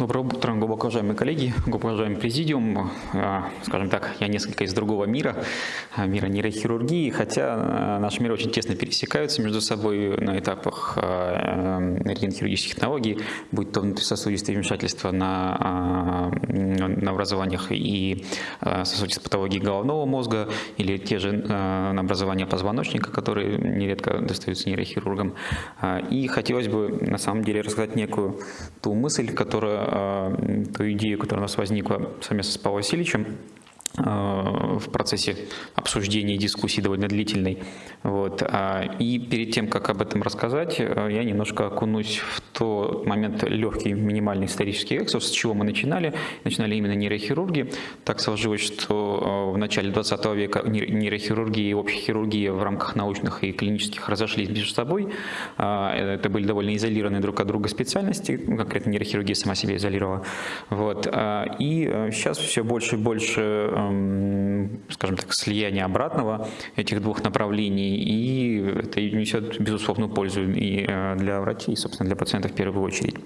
Доброе утро, глубоко уважаемые коллеги, глубоко уважаемый президиум. А, скажем так, я несколько из другого мира, а, мира нейрохирургии, хотя а, наши миры очень тесно пересекаются между собой на этапах рентгенхирургических технологий, будь то внутрисосудистые вмешательства на, на образованиях и сосудистой патологии головного мозга, или те же на образования позвоночника, которые нередко достаются нейрохирургам. И хотелось бы на самом деле рассказать некую ту мысль, которая ту идею, которая у нас возникла совместно с Павлом Васильевичем, а, в процессе обсуждения и дискуссии довольно длительной. Вот. А, и перед тем, как об этом рассказать, э, я немножко окунусь в тот момент легкий минимальный исторический экскурс, с чего мы начинали. Начинали именно нейрохирурги. Так сложилось, что э, в начале 20 века нейрохирургия и общая хирургия в рамках научных и клинических разошлись между собой. А, это были довольно изолированные друг от друга специальности, конкретно нейрохирургия сама себя изолировала. Вот. И сейчас э, все больше и больше скажем так, слияния обратного этих двух направлений, и это несет безусловную пользу и э, для врачей, и, собственно, для пациентов в первую очередь.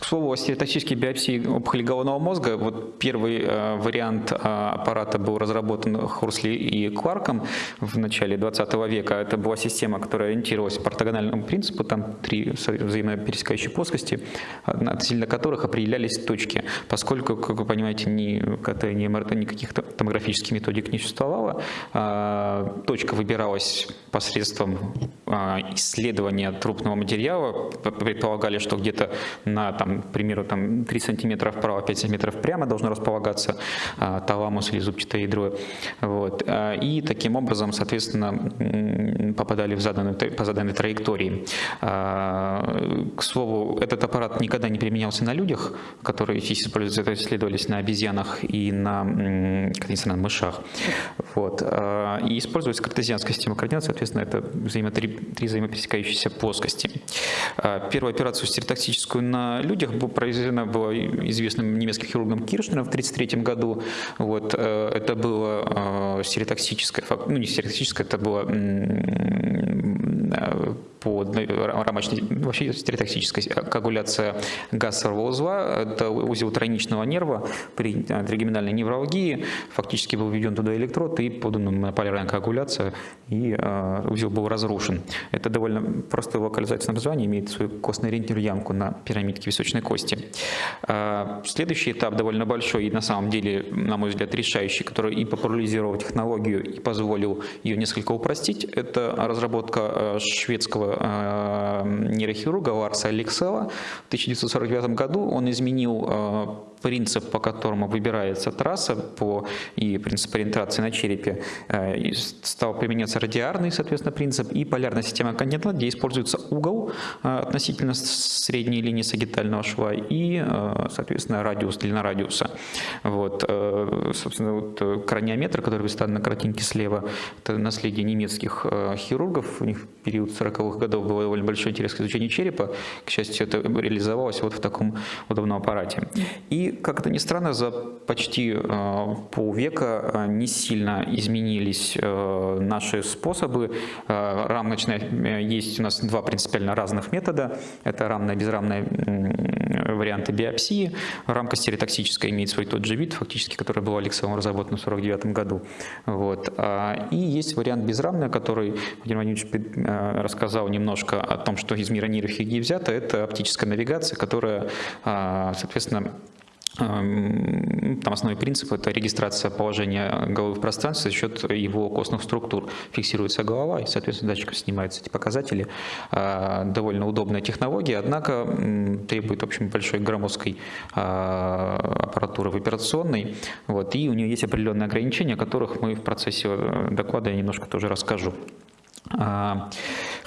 К слову, о стереоточической биопсии опухоли головного мозга, вот первый э, вариант э, аппарата был разработан Хурсли и Кларком в начале 20 века. Это была система, которая ориентировалась по ортогональному принципу, там три взаимопересекающие плоскости, относительно которых определялись точки. Поскольку, как вы понимаете, ни КТ, ни МРТ, никаких томографических методик не существовало, э, точка выбиралась посредством э, исследования трупного материала. Предполагали, что где-то на, там, к примеру, там, 3 сантиметра вправо, 5 сантиметров прямо должно располагаться а, таламус или зубчатое ядро. Вот. А, и таким образом, соответственно, попадали в заданную, по заданной траектории. А, к слову, этот аппарат никогда не применялся на людях, которые используются, это исследовались на обезьянах и на, на мышах. Вот. И используется картезианская система координат, соответственно, это взаимо, три, три взаимопересекающиеся плоскости. Первую операцию стереотактическую на людях была произведена была известным немецким хирургом Киршнером в 1933 году. Вот, э, это было э, стереотоксическое, ну не стереотоксическое, это было э, по рамочной, вообще стереотоксическая коагуляция гасового узла, это узел тройничного нерва при тригеминальной невралгии, фактически был введен туда электрод и подана монополярная коагуляция, и узел был разрушен. Это довольно простое локализательное название, имеет свою костно-ориентирую ямку на пирамидке височной кости. Следующий этап довольно большой и на самом деле, на мой взгляд, решающий, который и популяризировал технологию, и позволил ее несколько упростить, это разработка шведского нейрохирурга Ларса Алексела в 1949 году. Он изменил э, принцип, по которому выбирается трасса по, и принцип ориентации на черепе, э, стал применяться радиарный, соответственно, принцип и полярная система континента, где используется угол э, относительно средней линии сагитального шва и, э, соответственно, радиус, длина радиуса. Вот, собственно, вот краниометр, который представлен на картинке слева, это наследие немецких хирургов, у них период 40-х годов был довольно большой интерес к изучению черепа, к счастью, это реализовалось вот в таком удобном аппарате. И как это ни странно, за почти э, полвека э, не сильно изменились э, наши способы. Рамочная есть у нас два принципиально разных метода. Это рамная, безрамная варианты биопсии. Рамка стереотоксическая имеет свой тот же вид, фактически, который был Алексеем разработан в 1949 году. Вот. А, и есть вариант безрамный, который Владимир Владимирович рассказал немножко о том, что из мира нейрохирургии взято. Это оптическая навигация, которая, соответственно, там основной принцип – это регистрация положения головы в пространстве за счет его костных структур. Фиксируется голова, и, соответственно, датчиком снимаются эти показатели. Э, довольно удобная технология, однако требует, в общем, большой громоздкой э, аппаратуры в операционной. Вот, и у нее есть определенные ограничения, о которых мы в процессе э, доклада я немножко тоже расскажу.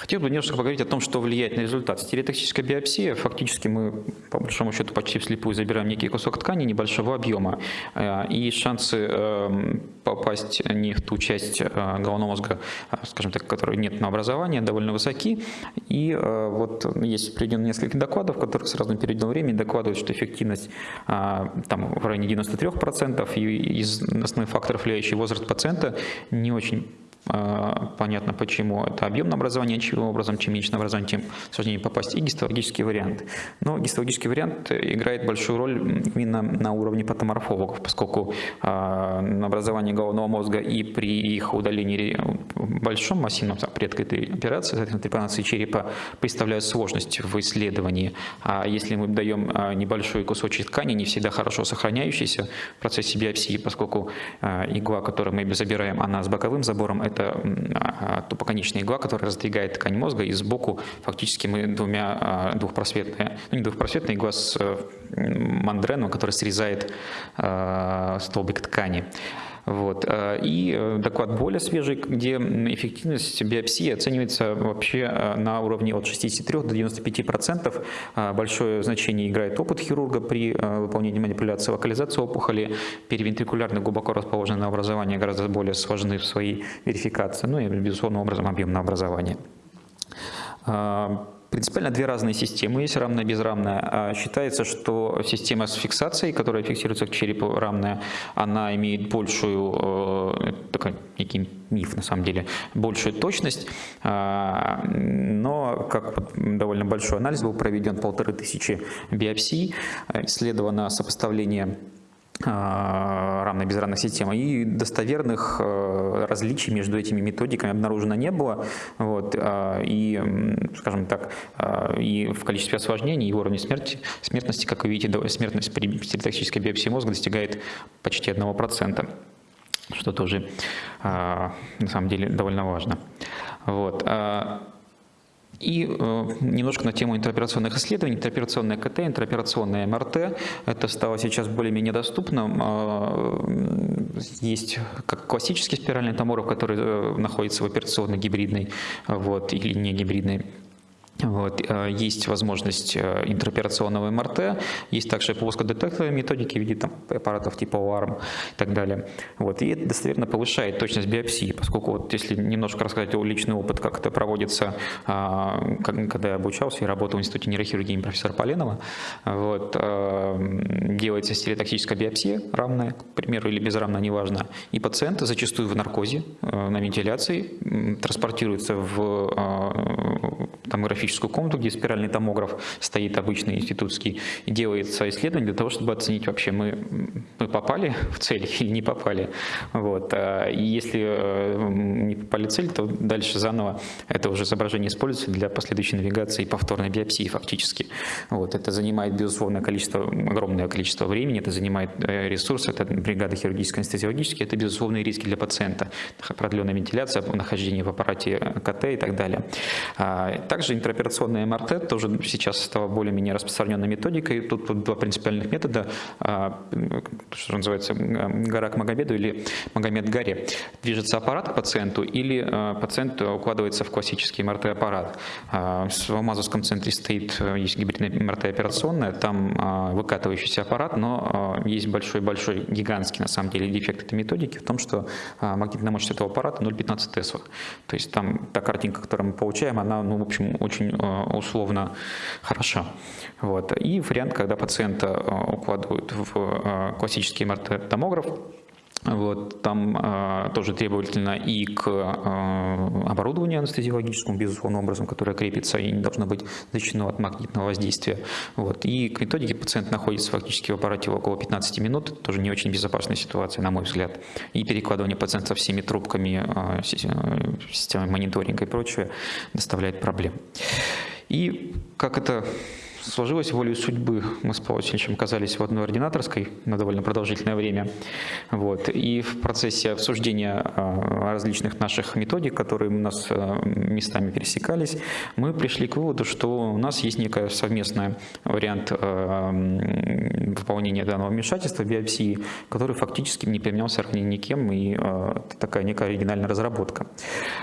Хотел бы немножко поговорить о том, что влияет на результат. Стереотоксическая биопсия, фактически мы, по большому счету, почти вслепую забираем некий кусок ткани небольшого объема, а, и шансы эм, попасть не в ту часть э, головного мозга, скажем так, которой нет на образование, довольно высоки. И э, вот есть приведено несколько докладов, которые с разным периодом времени докладывают, что эффективность там в районе 93%, и из основных факторов влияющий возраст пациента не очень понятно почему. Это объемное образование, чем образом, чем меньше образование, тем сложнее попасть, и гистологический вариант. Но гистологический вариант играет большую роль именно на уровне патоморфологов, поскольку образование головного мозга и при их удалении большом массивном предка этой операции, соответственно, трепанации черепа, представляют сложность в исследовании. А если мы даем небольшой кусочек ткани, не всегда хорошо сохраняющийся в процессе биопсии, поскольку игла, которую мы забираем, она с боковым забором, это а, тупоконечная игла, которая раздвигает ткань мозга, и сбоку фактически мы двумя а, двухпросветная, ну не двухпросветная игла с мандреном, который срезает а, столбик ткани. Вот. Э, и э, доклад более свежий, где эффективность биопсии оценивается вообще э, на уровне от 63 до 95 процентов. Большое значение играет опыт хирурга при выполнении манипуляции, локализация опухоли, перевентрикулярно глубоко расположенное образование гораздо более сложны в своей верификации, ну и, безусловно, образом объемное образование. Принципиально две разные системы есть, рамная и безрамная. А считается, что система с фиксацией, которая фиксируется к черепу рамная, она имеет большую, э, такой некий миф на самом деле, большую точность, а, но как довольно большой анализ был проведен, полторы тысячи биопсий, исследовано сопоставление равной безравных систем, и достоверных э, различий между этими методиками обнаружено не было. Вот, а, и, скажем так, а, и в количестве осложнений, и уровне смерти, смертности, как вы видите, смертность при стереотоксической биопсии мозга достигает почти 1%, что тоже на самом деле довольно важно. Вот. И э, немножко на тему интероперационных исследований. Интероперационная КТ, интероперационная МРТ. Это стало сейчас более-менее доступным. Э, есть как классический спиральный томограф, который э, находится в операционной гибридной вот, или не гибридной вот. Э, есть возможность э, интероперационного МРТ, есть также плоскодетекторные методики в виде там, аппаратов типа ОАРМ и так далее. Вот. И это достоверно повышает точность биопсии, поскольку вот если немножко рассказать о личный опыт, как это проводится, а, когда я обучался и работал в Институте нейрохирургии профессора Поленова, вот, э, делается стереотоксическая биопсия, равная, к примеру, или безрамная, неважно, и пациент зачастую в наркозе, на вентиляции, транспортируется в томографическую томографическую комнату, где спиральный томограф стоит обычный институтский, и делается исследование для того, чтобы оценить вообще, мы, мы попали в цель или не попали. Вот. А, и если э, не попали в цель, то дальше заново это уже изображение используется для последующей навигации и повторной биопсии фактически. Вот. Это занимает, безусловно, количество, огромное количество времени, это занимает э, ресурсы, это бригада хирургическая, анестезиологическая, это безусловные риски для пациента, продленная вентиляция, нахождение в аппарате КТ и так далее. А, также интерпретация операционная МРТ тоже сейчас стала более-менее распространенной методикой. Тут, тут два принципиальных метода, а, что называется, гора к Магомеду или Магомед горе. Движется аппарат к пациенту или а, пациент укладывается в классический МРТ-аппарат. А, в Амазовском центре стоит, есть гибридная МРТ-операционная, там выкатывающийся аппарат, но есть большой-большой, гигантский на самом деле дефект этой методики в том, что магнитная мощность этого аппарата 0,15 Тесла. То есть там та картинка, которую мы получаем, она, ну, в общем, очень э, условно хороша. Вот. И вариант, когда пациента э, укладывают в э, классический МРТ-томограф, вот, там э, тоже требовательно и к э, оборудованию анестезиологическому, безусловно, образом, которое крепится и не должно быть защищено от магнитного воздействия. Вот, и к методике пациент находится фактически в аппарате около 15 минут, тоже не очень безопасная ситуация, на мой взгляд. И перекладывание пациента всеми трубками, э, системой мониторинга и прочее доставляет проблем. И как это сложилось волей судьбы. Мы с Павлом Васильевичем оказались в одной ординаторской на довольно продолжительное время. Вот. И в процессе обсуждения а, различных наших методик, которые у нас а, местами пересекались, мы пришли к выводу, что у нас есть некая совместная вариант а, выполнения данного вмешательства биопсии, который фактически не применялся ранее никем, и это такая некая оригинальная разработка.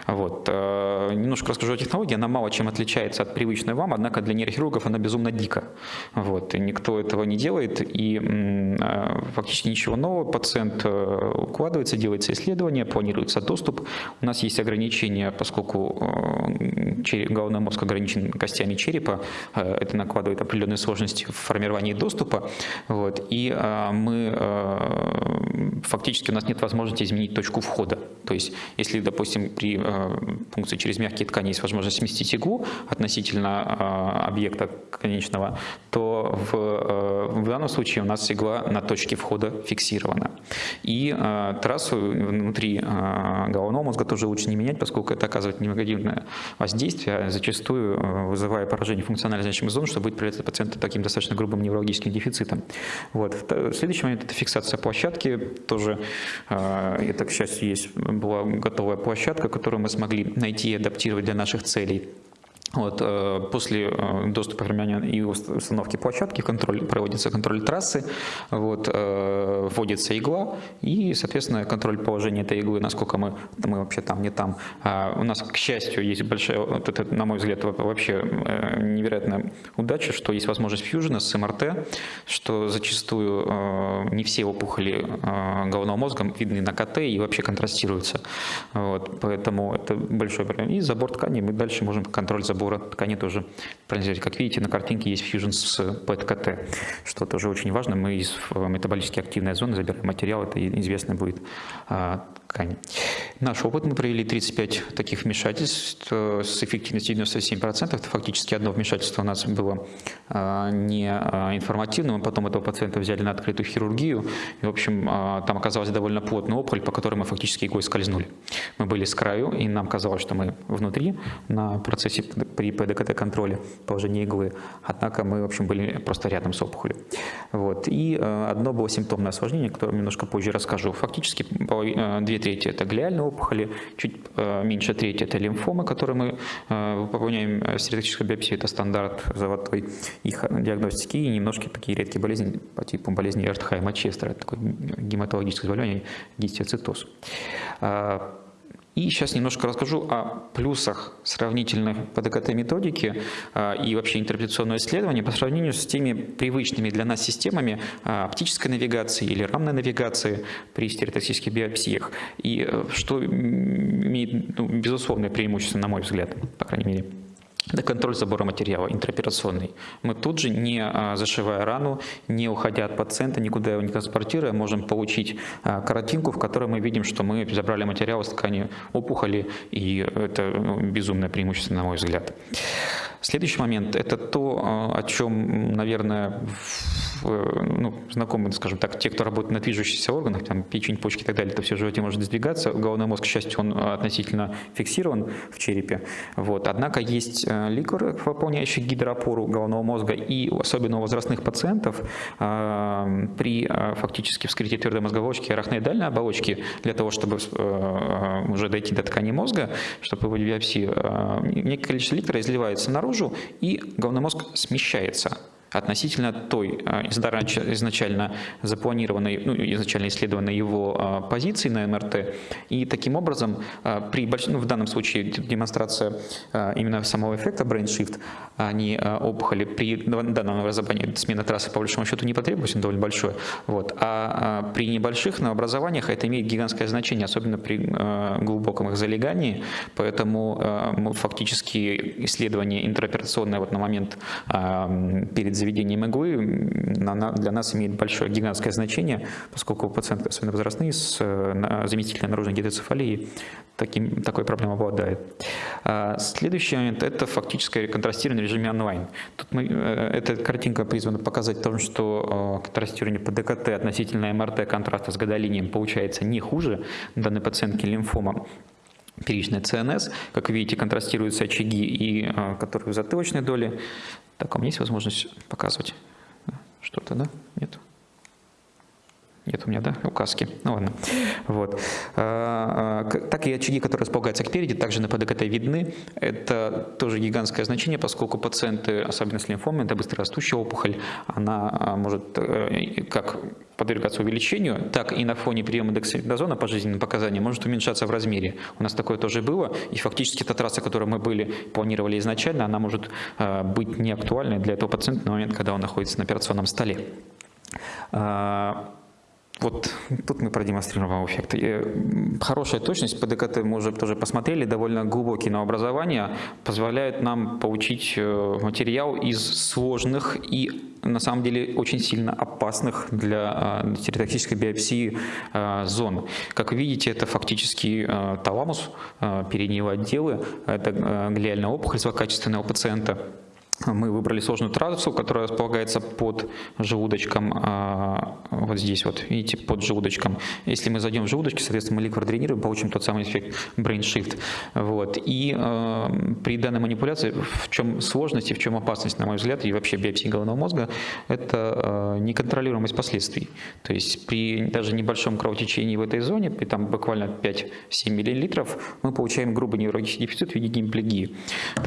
Вот. Немножко расскажу о технологии. Она мало чем отличается от привычной вам, однако для нейрохирургов она безумно дико. Вот, и никто этого не делает, и а, фактически ничего нового. Пациент э, укладывается, делается исследование, планируется доступ. У нас есть ограничения, поскольку э, головной мозг ограничен костями черепа, э, это накладывает определенные сложности в формировании доступа. Вот, и а, мы фактически у нас нет возможности изменить точку входа. То есть, если, допустим, при пункции через мягкие ткани есть возможность сместить иглу относительно объекта конечного, то в, в данном случае у нас игла на точке входа фиксирована. И трассу внутри головного мозга тоже лучше не менять, поскольку это оказывает негативное воздействие, а зачастую вызывая поражение функционально значимых зон, что будет приводить пациента таким достаточно грубым неврологическим дефицитом. Вот. Следующий момент – это фиксация площадки. Тоже, это, к счастью, есть была готовая площадка, которую мы смогли найти и адаптировать для наших целей. Вот, э, после э, доступа формирования и установки площадки контроль, проводится контроль трассы, вот, э, вводится игла и, соответственно, контроль положения этой иглы, насколько мы, мы вообще там, не там. А у нас, к счастью, есть большая, вот это, на мой взгляд, вообще невероятная удача, что есть возможность фьюжена с МРТ, что зачастую не все опухоли головного мозга видны на КТ и вообще контрастируются. Вот, поэтому это большой проблем. И забор ткани мы дальше можем контроль забора забора ткани тоже проанализировать. Как видите, на картинке есть фьюжн с PET-КТ, что тоже очень важно. Мы из метаболически активной зоны забираем материал, это известно будет а, ткани. Наш опыт, мы провели 35 таких вмешательств э, с эффективностью 97%. Это фактически одно вмешательство у нас было а, не а, информативным, а потом этого пациента взяли на открытую хирургию. И, в общем, там оказалась довольно плотная опухоль, по которой мы фактически иглой скользнули. Мы были с краю, и нам казалось, что мы внутри на процессе при ПДКТ-контроле положения иглы, однако мы, в общем, были просто рядом с опухолью. Вот. И э, одно было симптомное осложнение, которое немножко позже расскажу. Фактически э, две трети – это глиальные опухоли, чуть э, меньше трети – это лимфомы, которые мы выполняем стереотическую биопсию, это стандарт золотой их диагностики, и немножко такие редкие болезни по типу болезни Эртхайма Честера, это такое гематологическое заболевание, гистиоцитоз. И сейчас немножко расскажу о плюсах сравнительной ПДКТ-методики а, и вообще интерпретационного исследования по сравнению с теми привычными для нас системами а, оптической навигации или рамной навигации при стереотоксических биопсиях. И э, что имеет ну, безусловное преимущество, на мой взгляд, по крайней мере. Это контроль забора материала, интероперационный. Мы тут же, не а, зашивая рану, не уходя от пациента, никуда его не транспортируя, можем получить а, картинку, в которой мы видим, что мы забрали материал из ткани опухоли, и это ну, безумное преимущество, на мой взгляд. Следующий момент – это то, а, о чем, наверное, ну, знакомы, скажем так, те, кто работает на движущихся органах, там, печень, почки и так далее, это все в животе может сдвигаться. Головной мозг, к счастью, он относительно фиксирован в черепе. Вот. Однако есть э, ликвор, выполняющий гидроопору головного мозга, и особенно у возрастных пациентов при фактически вскрытии твердой мозговой оболочки арахноидальной оболочки, для того, чтобы э, уже дойти до ткани мозга, чтобы выводить биопсию, некое количество ликтора изливается наружу, и головной мозг смещается относительно той а, изначально запланированной, ну, изначально исследованной его а, позиции на МРТ. И таким образом, а, при ну, в данном случае демонстрация именно самого эффекта brain shift, а не опухоли, при данном новообразовании смена трассы по большому счету не потребуется, довольно большой. Вот. А при небольших новообразованиях это имеет гигантское значение, особенно при глубоком их залегании. Поэтому фактически исследование интероперационное вот на момент перед заведением иглы для нас имеет большое гигантское значение, поскольку пациенты, особенно возрастные, с э, заместительной наружной гидроцефалией, таким, такой проблемой обладает. А, следующий момент – это фактическое контрастирование в режиме онлайн. Тут мы, э, эта картинка призвана показать то, что э, контрастирование по ДКТ относительно МРТ контраста с гадолинием получается не хуже данной пациентки лимфома первичная ЦНС. Как видите, контрастируются очаги, и, которые в затылочной доле. Так, а у меня есть возможность показывать что-то, да? Нет? Нет у меня, да, указки. Ну ладно. Вот. А, а, так и очаги, которые располагаются спереди, также на ПДКТ видны. Это тоже гигантское значение, поскольку пациенты, особенно с лимфомой, это быстрорастущая опухоль, она а, может э, как подвергаться увеличению, так и на фоне приема дексамethазона по жизненным показаниям может уменьшаться в размере. У нас такое тоже было, и фактически та трасса, которую мы были, планировали изначально, она может быть неактуальной для этого пациента на момент, когда он находится на операционном столе. Вот тут мы продемонстрировали эффект. Хорошая точность, по ДКТ мы уже тоже посмотрели, довольно глубокие новообразования позволяют нам получить э, материал из сложных и на самом деле очень сильно опасных для стереотоксической биопсии э, зон. Как видите, это фактически э, таламус, передние отделы, это глиальная опухоль злокачественного пациента мы выбрали сложную трассу, которая располагается под желудочком, а, вот здесь вот, видите, под желудочком. Если мы зайдем в желудочки, соответственно, мы ликвор дренируем, получим тот самый эффект brain shift. Вот. И э, при данной манипуляции в чем сложность и в чем опасность, на мой взгляд, и вообще биопсии головного мозга, это э, неконтролируемость последствий. То есть при даже небольшом кровотечении в этой зоне, при там буквально 5-7 мл, мы получаем грубый неврологический дефицит в виде гемиплегии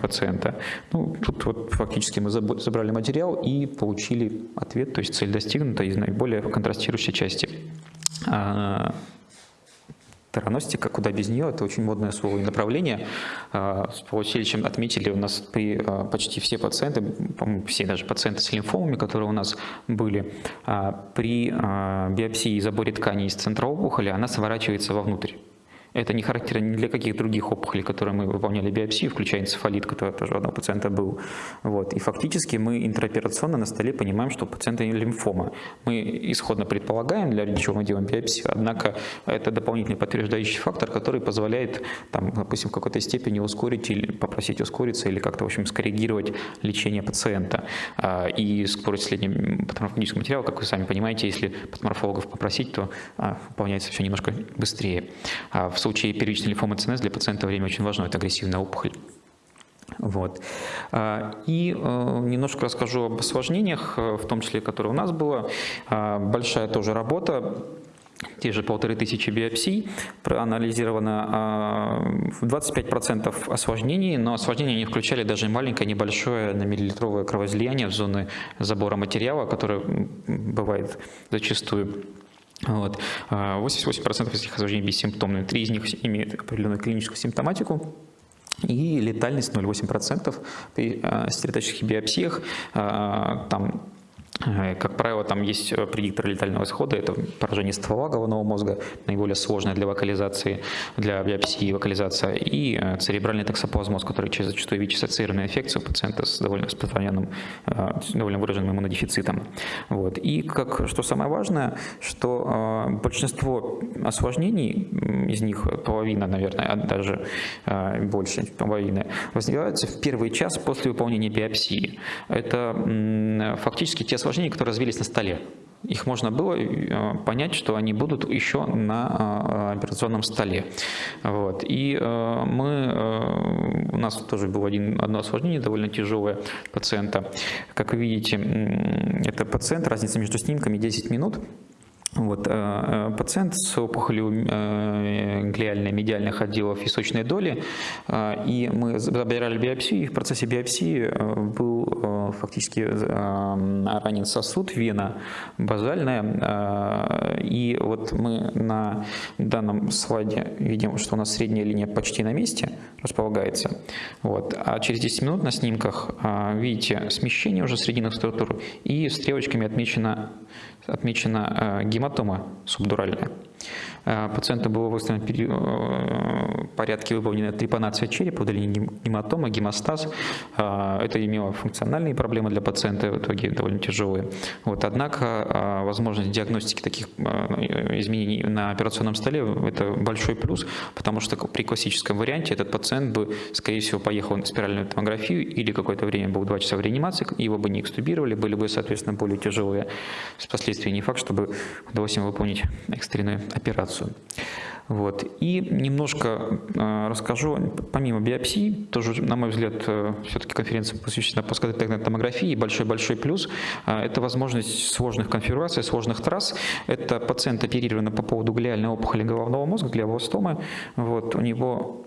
пациента. Ну, тут вот фактически мы забрали материал и получили ответ, то есть цель достигнута из наиболее контрастирующей части. А, Тераностика, куда без нее, это очень модное слово и направление. А, с Павловичем отметили у нас при а, почти все пациенты, все даже пациенты с лимфомами, которые у нас были, при биопсии и заборе тканей из центра опухоли, она сворачивается вовнутрь. Это не характерно ни для каких других опухолей, которые мы выполняли биопсию, включая энцефалит, который тоже у одного пациента был. Вот. И фактически мы интраоперационно на столе понимаем, что у пациента лимфома. Мы исходно предполагаем, для чего мы делаем биопсию, однако это дополнительный подтверждающий фактор, который позволяет, там, допустим, в какой-то степени ускорить или попросить ускориться или как-то, в общем, скоррегировать лечение пациента. А, и скорость исследования патоморфологического материала, как вы сами понимаете, если патоморфологов попросить, то а, выполняется все немножко быстрее. А в случае первичной лимфомы ЦНС для пациента время очень важно, это агрессивная опухоль. Вот. А, и э, немножко расскажу об осложнениях, э, в том числе, которые у нас было. А, большая тоже работа, те же полторы тысячи биопсий, проанализировано 25% а, осложнений, но осложнения не включали даже маленькое, небольшое на миллилитровое кровоизлияние в зоны забора материала, которое бывает зачастую. Вот. 88% из этих осложнений бессимптомные, три из них имеют определенную клиническую симптоматику, и летальность 0,8% при э, стереоточных биопсиях. Э, там как правило, там есть э, предиктор летального исхода, это поражение ствола головного мозга, наиболее сложное для вокализации, для биопсии вокализация, и э, церебральный токсоплазмоз, который зачастую ВИЧ-ассоциированная инфекция пациента с довольно распространенным, довольно выраженным иммунодефицитом. Вот. И как, что самое важное, что большинство осложнений, из них половина, наверное, а даже больше половины, возникаются в первый час после выполнения биопсии. Это фактически те осложнения, которые развились на столе. Их можно было э, понять, что они будут еще на э, операционном столе. Вот. И э, мы, у нас тоже было один, одно осложнение, довольно тяжелое пациента. Как вы видите, это пациент, разница между снимками 10 минут. Вот, э, э, пациент с опухолью э, глиальной медиальных отделов височной доли, и мы забирали биопсию, и в процессе биопсии был фактически ранен сосуд, вена базальная, и вот мы на данном слайде видим, что у нас средняя линия почти на месте располагается, вот, а через 10 минут на снимках видите смещение уже срединных структур, и стрелочками отмечено отмечена э, гематома субдуральная. Э, пациенту было выставлено в э, порядке выполнена трепанация черепа, удаление гематома, гемостаз. Это имело функциональные проблемы для пациента, в итоге довольно тяжелые. Вот, однако возможность диагностики таких изменений на операционном столе – это большой плюс, потому что при классическом варианте этот пациент бы, скорее всего, поехал на спиральную томографию или какое-то время был 2 часа в реанимации, его бы не экстубировали, были бы, соответственно, более тяжелые последствия. Не факт, чтобы удалось им выполнить экстренную операцию. Вот. И немножко э, расскажу, помимо биопсии, тоже, на мой взгляд, э, все-таки конференция посвящена паскотектной томографии, большой-большой плюс э, – это возможность сложных конфигураций, сложных трасс. Это пациент оперирован по поводу глиальной опухоли головного мозга, глиобластомы. Вот. У него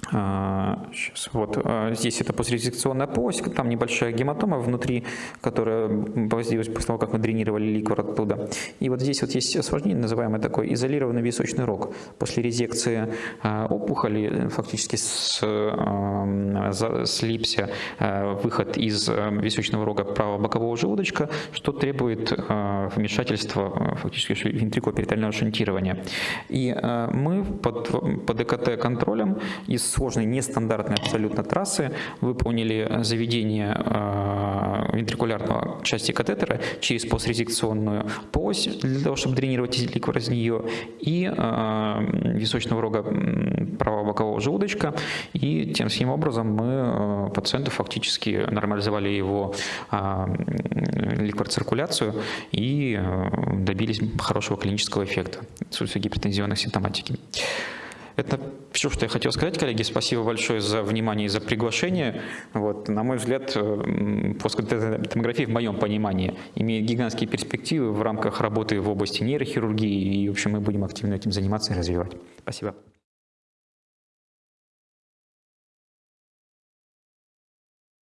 Сейчас, вот здесь это пострезекционная полость, там небольшая гематома внутри, которая появилась после того, как мы дренировали ликвор оттуда. И вот здесь вот есть осложнение, называемое такой изолированный височный рог. После резекции опухоли фактически с, слипся выход из височного рога правого бокового желудочка, что требует вмешательства фактически вентрикоперитального шунтирования. И мы под, под ЭКТ-контролем из сложной, нестандартной абсолютно трассы выполнили заведение э, вентрикулярного части катетера через пострезекционную полость для того, чтобы дренировать ликвор из нее, и э, височного рога правого бокового желудочка. И тем самым образом мы э, пациенту фактически нормализовали его ликвор-циркуляцию и добились хорошего клинического эффекта отсутствие гипертензионной симптоматики. Это все, что я хотел сказать, коллеги. Спасибо большое за внимание и за приглашение. Вот, на мой взгляд, э, плоскотомография в моем понимании имеет гигантские перспективы в рамках работы в области нейрохирургии, и, в общем, мы будем активно этим заниматься и развивать. Спасибо.